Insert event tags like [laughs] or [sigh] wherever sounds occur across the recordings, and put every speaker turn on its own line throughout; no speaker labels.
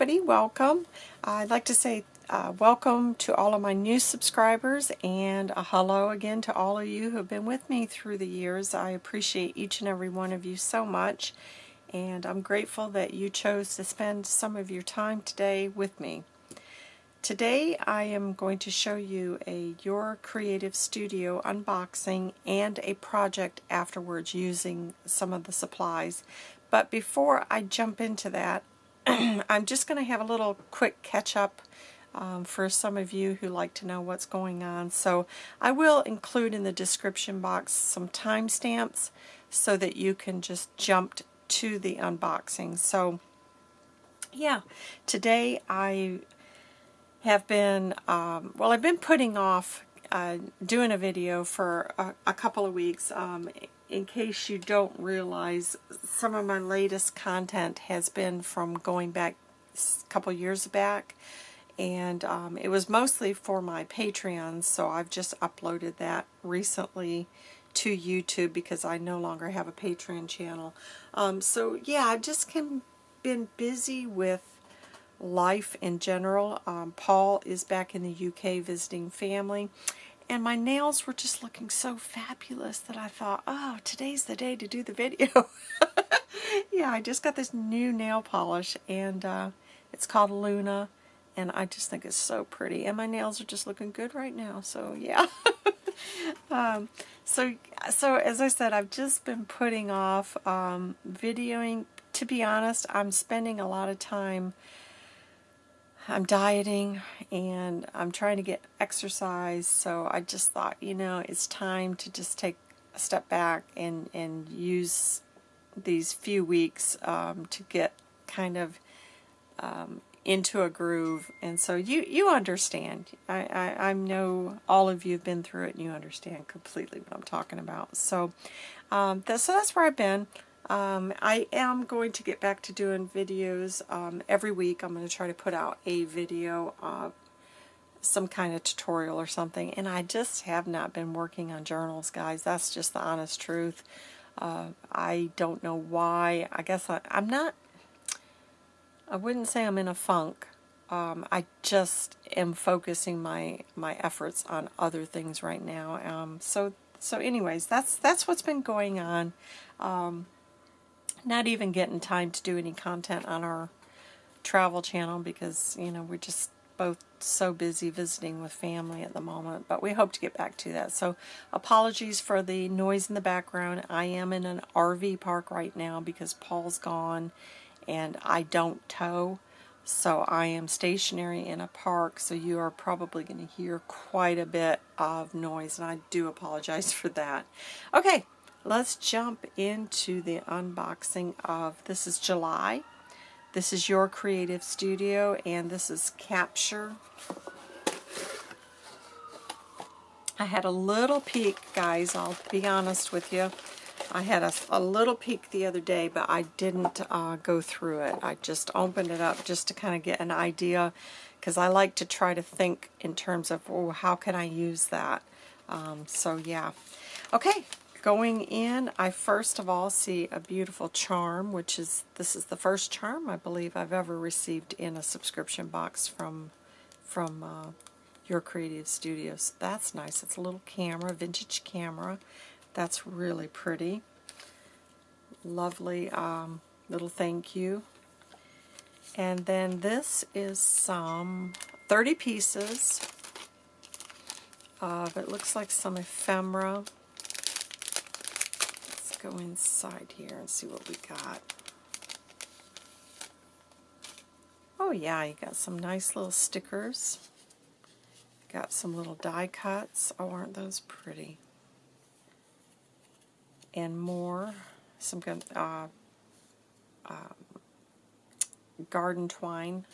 everybody, welcome. I'd like to say uh, welcome to all of my new subscribers and a hello again to all of you who have been with me through the years. I appreciate each and every one of you so much and I'm grateful that you chose to spend some of your time today with me. Today I am going to show you a Your Creative Studio unboxing and a project afterwards using some of the supplies. But before I jump into that, [clears throat] I'm just going to have a little quick catch up um, for some of you who like to know what's going on. So I will include in the description box some timestamps so that you can just jump to the unboxing. So yeah, today I have been, um, well I've been putting off uh, doing a video for a, a couple of weeks. Um, in case you don't realize, some of my latest content has been from going back a couple years back and um, it was mostly for my Patreon so I've just uploaded that recently to YouTube because I no longer have a Patreon channel. Um, so yeah, I've just been busy with life in general. Um, Paul is back in the UK visiting family and my nails were just looking so fabulous that I thought, oh, today's the day to do the video. [laughs] yeah, I just got this new nail polish, and uh, it's called Luna, and I just think it's so pretty. And my nails are just looking good right now, so yeah. [laughs] um, so, so as I said, I've just been putting off um, videoing. To be honest, I'm spending a lot of time I'm dieting and I'm trying to get exercise so I just thought you know it's time to just take a step back and and use these few weeks um, to get kind of um, into a groove. And so you you understand. I, I, I know all of you have been through it and you understand completely what I'm talking about. So um, that, so that's where I've been um, I am going to get back to doing videos um, every week. I'm going to try to put out a video, uh, some kind of tutorial or something. And I just have not been working on journals, guys. That's just the honest truth. Uh, I don't know why. I guess I, am not, I wouldn't say I'm in a funk. Um, I just am focusing my my efforts on other things right now. Um, so so anyways, that's that's what's been going on. Not even getting time to do any content on our travel channel because, you know, we're just both so busy visiting with family at the moment, but we hope to get back to that. So apologies for the noise in the background. I am in an RV park right now because Paul's gone and I don't tow. So I am stationary in a park, so you are probably going to hear quite a bit of noise, and I do apologize [laughs] for that. Okay, let's jump into the unboxing of, this is July. This is Your Creative Studio, and this is Capture. I had a little peek, guys, I'll be honest with you. I had a, a little peek the other day, but I didn't uh, go through it. I just opened it up just to kind of get an idea, because I like to try to think in terms of, oh, how can I use that? Um, so, yeah. Okay, Going in, I first of all see a beautiful charm, which is, this is the first charm I believe I've ever received in a subscription box from, from uh, Your Creative Studios. That's nice. It's a little camera, vintage camera. That's really pretty. Lovely um, little thank you. And then this is some 30 pieces of, it looks like some ephemera go inside here and see what we got. Oh yeah, you got some nice little stickers. Got some little die cuts. Oh, aren't those pretty? And more. Some uh, uh, garden twine.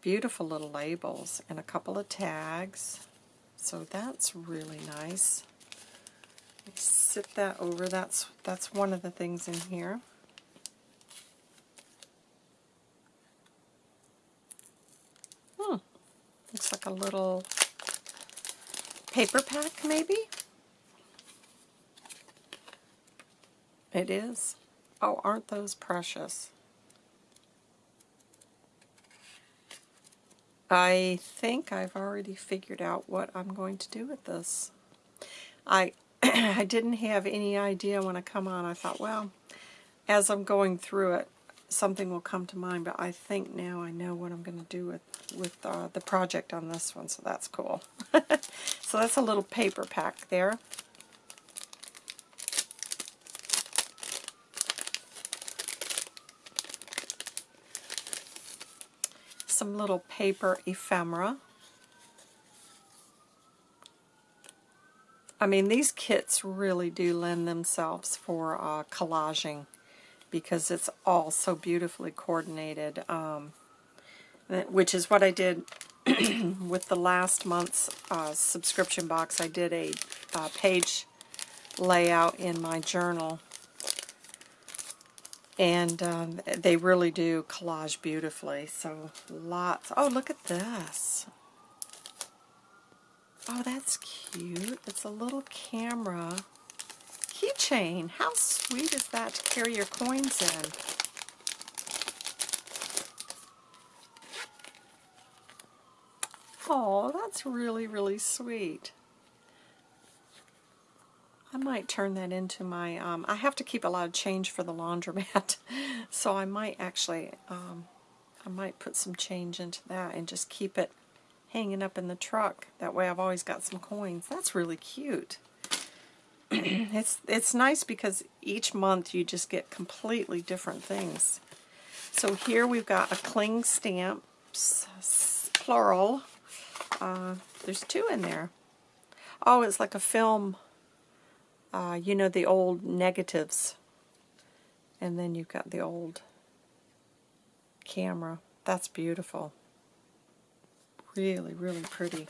Beautiful little labels and a couple of tags. So that's really nice sit that over. That's that's one of the things in here. Hmm. Looks like a little paper pack, maybe? It is. Oh, aren't those precious? I think I've already figured out what I'm going to do with this. I [clears throat] I didn't have any idea when I come on. I thought, well, as I'm going through it, something will come to mind, but I think now I know what I'm going to do with, with uh, the project on this one, so that's cool. [laughs] so that's a little paper pack there. Some little paper ephemera. I mean, these kits really do lend themselves for uh, collaging because it's all so beautifully coordinated, um, which is what I did [clears throat] with the last month's uh, subscription box. I did a uh, page layout in my journal, and um, they really do collage beautifully. So lots. Oh, look at this. Oh, that's cute. It's a little camera keychain. How sweet is that to carry your coins in? Oh, that's really, really sweet. I might turn that into my, um, I have to keep a lot of change for the laundromat, [laughs] so I might actually, um, I might put some change into that and just keep it hanging up in the truck. That way I've always got some coins. That's really cute. [clears throat] it's it's nice because each month you just get completely different things. So here we've got a cling stamp, plural. Uh, there's two in there. Oh, it's like a film, uh, you know, the old negatives. And then you've got the old camera. That's beautiful really, really pretty.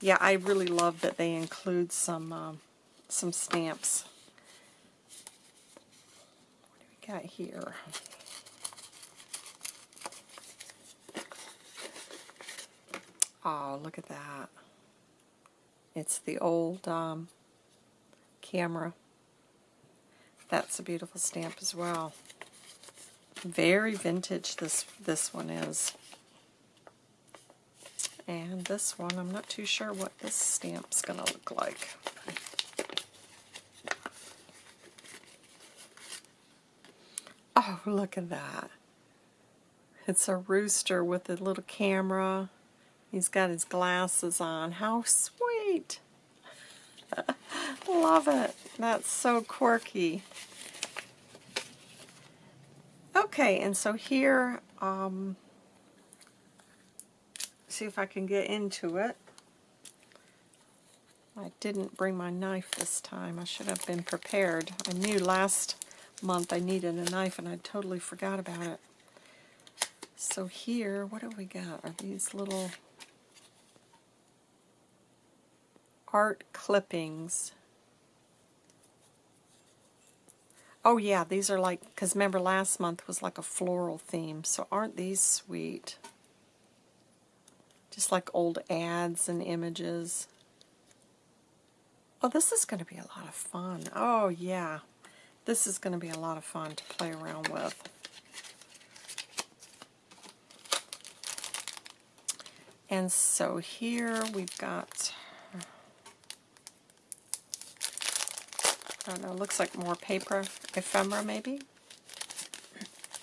Yeah, I really love that they include some um, some stamps. What do we got here? Oh, look at that. It's the old um, camera. That's a beautiful stamp as well. Very vintage this this one is. And this one, I'm not too sure what this stamp's going to look like. Oh, look at that. It's a rooster with a little camera. He's got his glasses on. How sweet! [laughs] Love it. That's so quirky. Okay, and so here, um, see if I can get into it. I didn't bring my knife this time. I should have been prepared. I knew last month I needed a knife and I totally forgot about it. So here, what do we got? Are these little art clippings? Oh yeah, these are like, because remember last month was like a floral theme, so aren't these sweet? Just like old ads and images. Oh, this is going to be a lot of fun. Oh, yeah. This is going to be a lot of fun to play around with. And so here we've got, I don't know, looks like more paper ephemera maybe. [clears throat]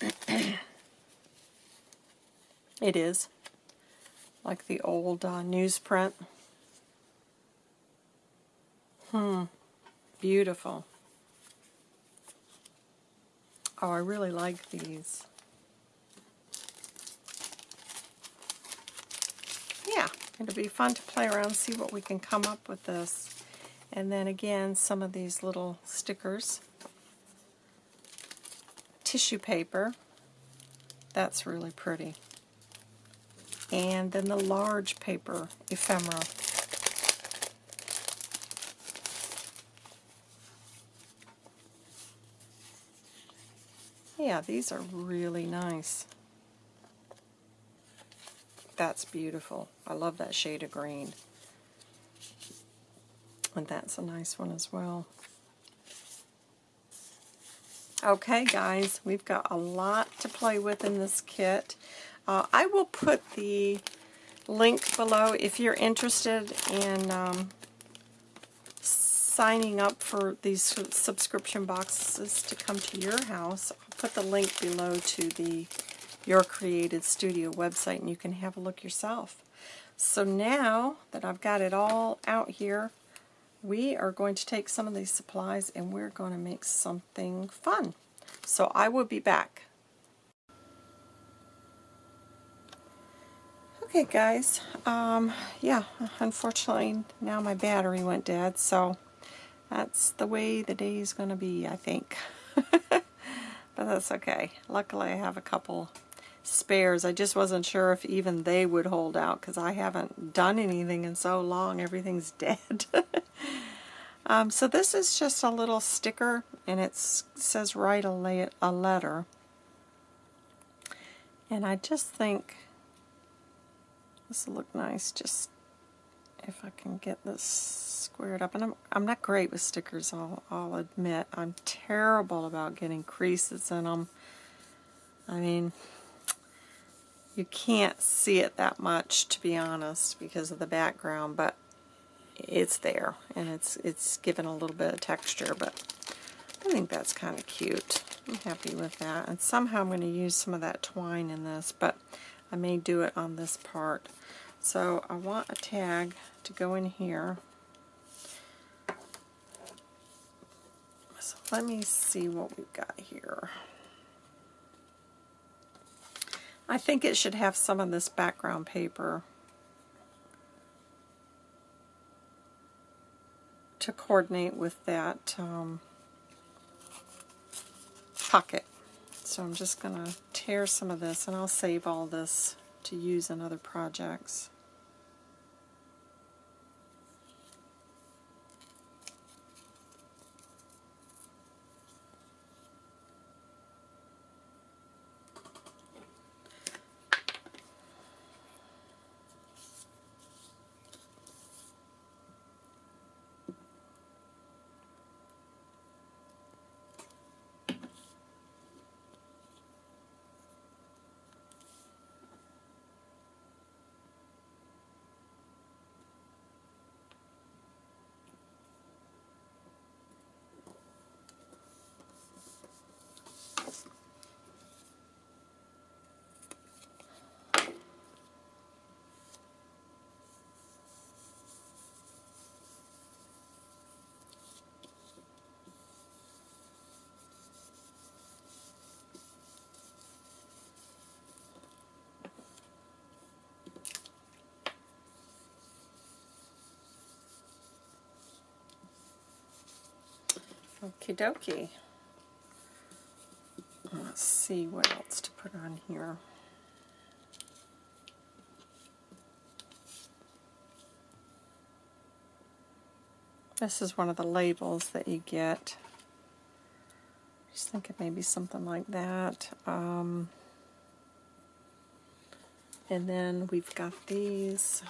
it is like the old uh, newsprint. Hmm, beautiful. Oh, I really like these. Yeah, it'll be fun to play around, see what we can come up with this. And then again, some of these little stickers. Tissue paper. That's really pretty and then the large paper ephemera. Yeah, these are really nice. That's beautiful. I love that shade of green. And that's a nice one as well. Okay, guys, we've got a lot to play with in this kit. Uh, I will put the link below if you're interested in um, signing up for these subscription boxes to come to your house. I'll put the link below to the Your Creative Studio website and you can have a look yourself. So now that I've got it all out here, we are going to take some of these supplies and we're going to make something fun. So I will be back. Okay guys, um, yeah, unfortunately now my battery went dead, so that's the way the day is going to be, I think. [laughs] but that's okay. Luckily I have a couple spares. I just wasn't sure if even they would hold out because I haven't done anything in so long. Everything's [laughs] dead. um, so this is just a little sticker and it says write a, a letter. And I just think this will look nice just if I can get this squared up. And I'm, I'm not great with stickers, I'll, I'll admit. I'm terrible about getting creases in them. I mean, you can't see it that much, to be honest, because of the background, but it's there, and it's, it's given a little bit of texture, but I think that's kind of cute. I'm happy with that. And somehow I'm going to use some of that twine in this, but I may do it on this part. So I want a tag to go in here. So let me see what we've got here. I think it should have some of this background paper to coordinate with that um, pocket. So I'm just going to tear some of this and I'll save all this to use in other projects. Okie dokie. Let's see what else to put on here. This is one of the labels that you get. Just think thinking maybe something like that. Um, and then we've got these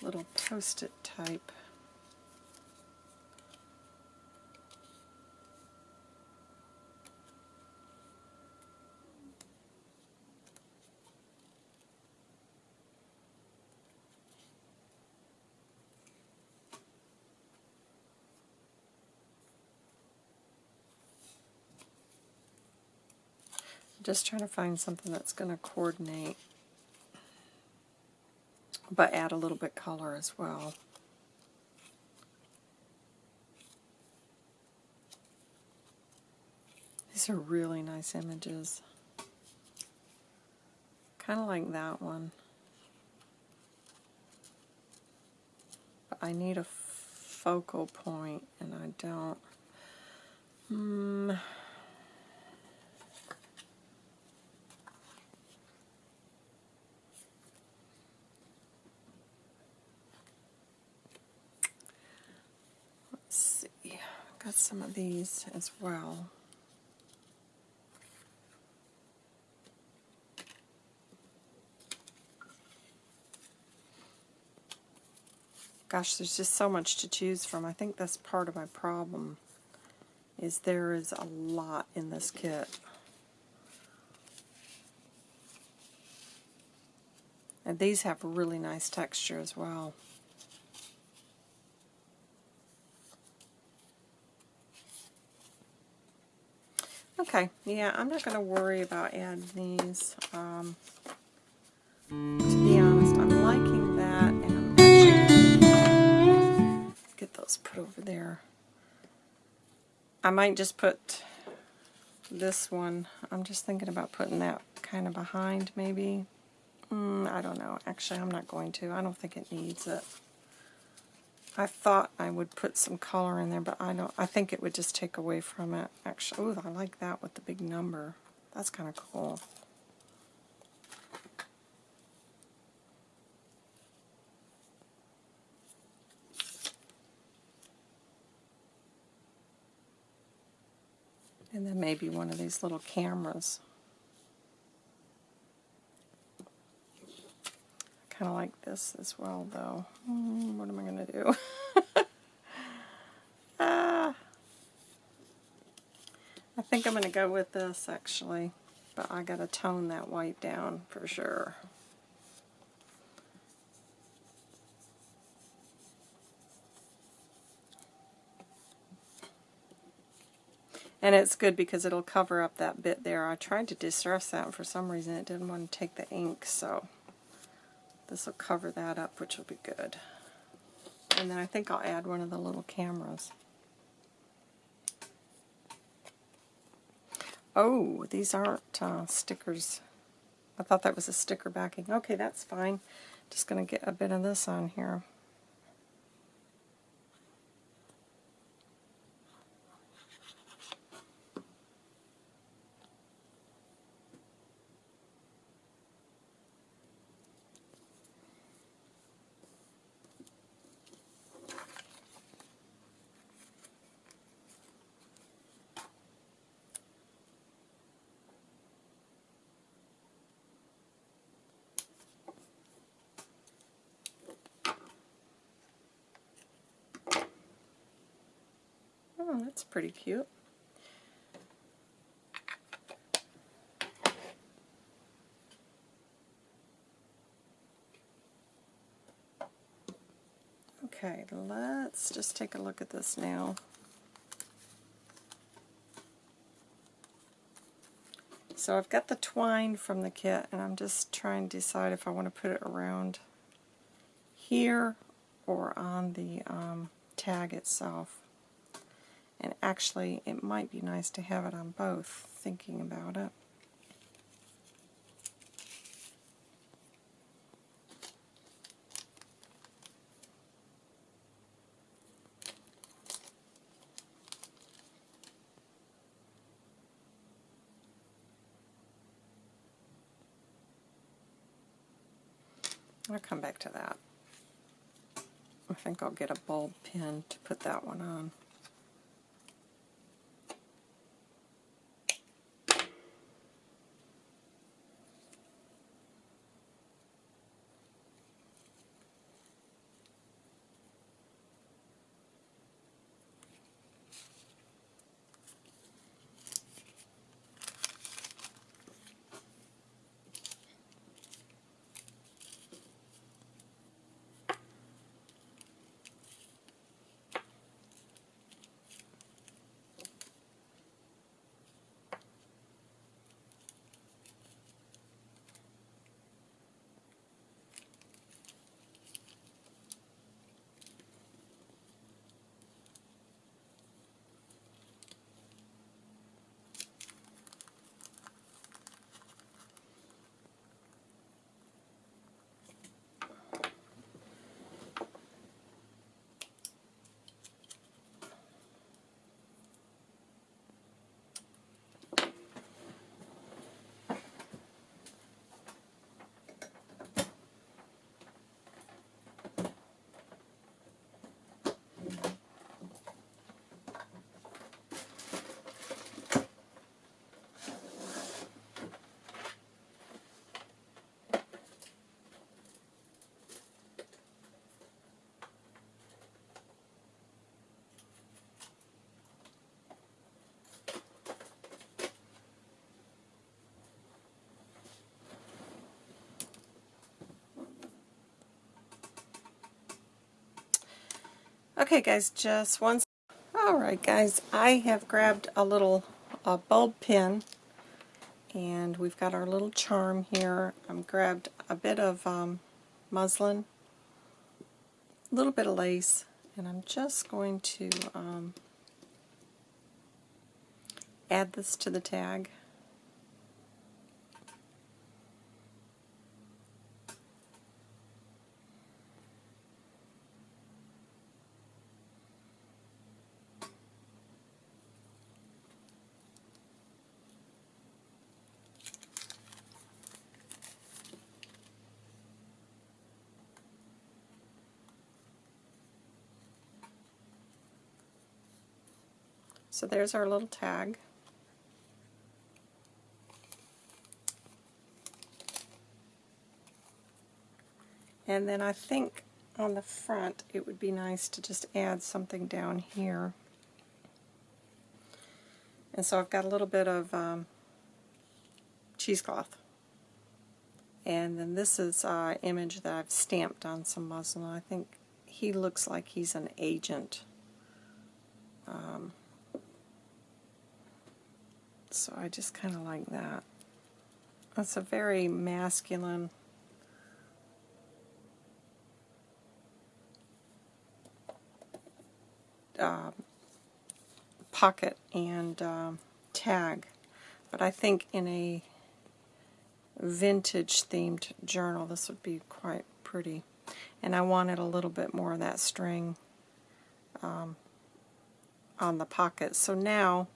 little post-it type just trying to find something that's going to coordinate but add a little bit color as well. These are really nice images. Kind of like that one. But I need a focal point and I don't. Hmm. Got some of these as well. Gosh, there's just so much to choose from. I think that's part of my problem, is there is a lot in this kit. And these have really nice texture as well. Okay, yeah, I'm not going to worry about adding these. Um, to be honest, I'm liking that, and I'm actually get those put over there. I might just put this one. I'm just thinking about putting that kind of behind, maybe. Mm, I don't know. Actually, I'm not going to. I don't think it needs it. I thought I would put some color in there, but I don't. I think it would just take away from it. Actually, ooh, I like that with the big number. That's kind of cool. And then maybe one of these little cameras. Kind of like this as well, though. Mm, what am I going to do? [laughs] ah, I think I'm going to go with this, actually. But I got to tone that white down for sure. And it's good because it'll cover up that bit there. I tried to distress that, and for some reason it didn't want to take the ink, so this will cover that up, which will be good. And then I think I'll add one of the little cameras. Oh, these aren't uh, stickers. I thought that was a sticker backing. Okay, that's fine. Just going to get a bit of this on here. Oh, that's pretty cute. Okay, let's just take a look at this now. So I've got the twine from the kit, and I'm just trying to decide if I want to put it around here or on the um, tag itself. And actually, it might be nice to have it on both, thinking about it. I'll come back to that. I think I'll get a bulb pin to put that one on. Okay guys, just one. Alright guys, I have grabbed a little bulb pin and we've got our little charm here. I've grabbed a bit of um, muslin, a little bit of lace, and I'm just going to um, add this to the tag. So there's our little tag. And then I think on the front it would be nice to just add something down here. And so I've got a little bit of um, cheesecloth. And then this is an image that I've stamped on some muslin. I think he looks like he's an agent. Um, so I just kind of like that. That's a very masculine uh, pocket and um, tag. But I think in a vintage themed journal this would be quite pretty. And I wanted a little bit more of that string um, on the pocket. So now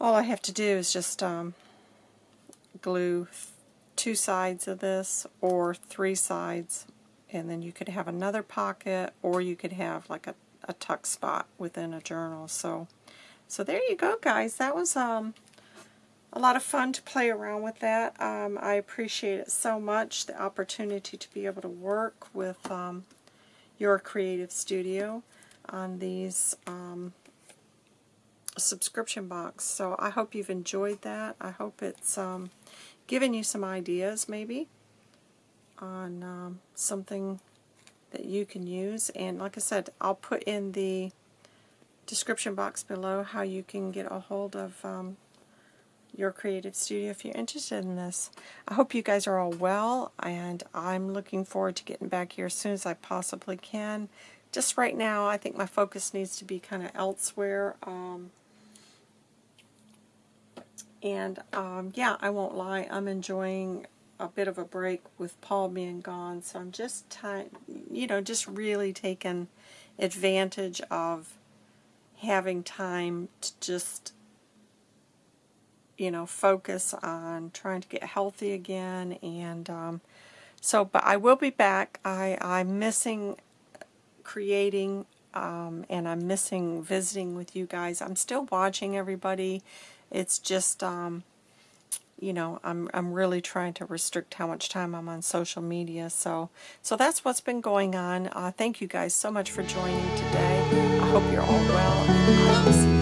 all I have to do is just um, glue two sides of this or three sides and then you could have another pocket or you could have like a, a tuck spot within a journal. So so there you go guys. That was um, a lot of fun to play around with that. Um, I appreciate it so much the opportunity to be able to work with um, your creative studio on these um, subscription box. So I hope you've enjoyed that. I hope it's um, given you some ideas maybe on um, something that you can use. And like I said, I'll put in the description box below how you can get a hold of um, your creative studio if you're interested in this. I hope you guys are all well and I'm looking forward to getting back here as soon as I possibly can. Just right now I think my focus needs to be kind of elsewhere. Um, and um, yeah, I won't lie, I'm enjoying a bit of a break with Paul being gone. So I'm just, time, you know, just really taking advantage of having time to just, you know, focus on trying to get healthy again. And um, so, but I will be back. I, I'm missing creating um, and I'm missing visiting with you guys. I'm still watching everybody it's just, um, you know, I'm, I'm really trying to restrict how much time I'm on social media. So, so that's what's been going on. Uh, thank you guys so much for joining today. I hope you're all well,